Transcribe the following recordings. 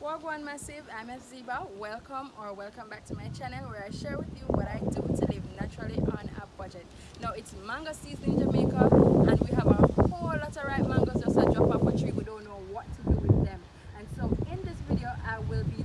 Wagwan Massive, I'm Ziba. Welcome or welcome back to my channel where I share with you what I do to live naturally on a budget. Now it's mango season in Jamaica and we have a whole lot of ripe mangoes just a drop off a tree. We don't know what to do with them. And so in this video I will be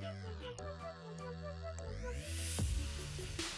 Thank you.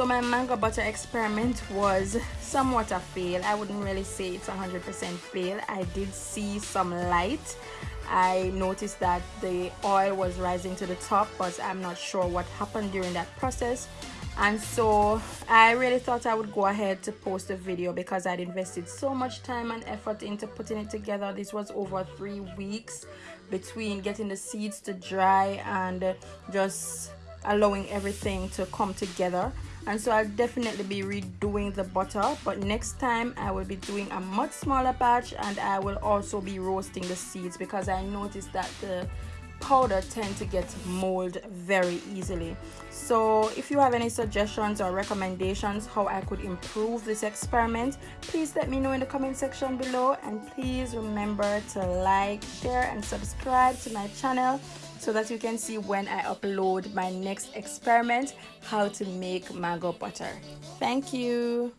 So my mango butter experiment was somewhat a fail. I wouldn't really say it's a hundred percent fail. I did see some light. I noticed that the oil was rising to the top but I'm not sure what happened during that process. And so I really thought I would go ahead to post a video because I'd invested so much time and effort into putting it together. This was over three weeks between getting the seeds to dry and just allowing everything to come together. And so I'll definitely be redoing the butter but next time I will be doing a much smaller batch and I will also be roasting the seeds because I noticed that the powder tend to get mold very easily. So if you have any suggestions or recommendations how I could improve this experiment please let me know in the comment section below. And please remember to like share and subscribe to my channel so that you can see when I upload my next experiment how to make mango butter. Thank you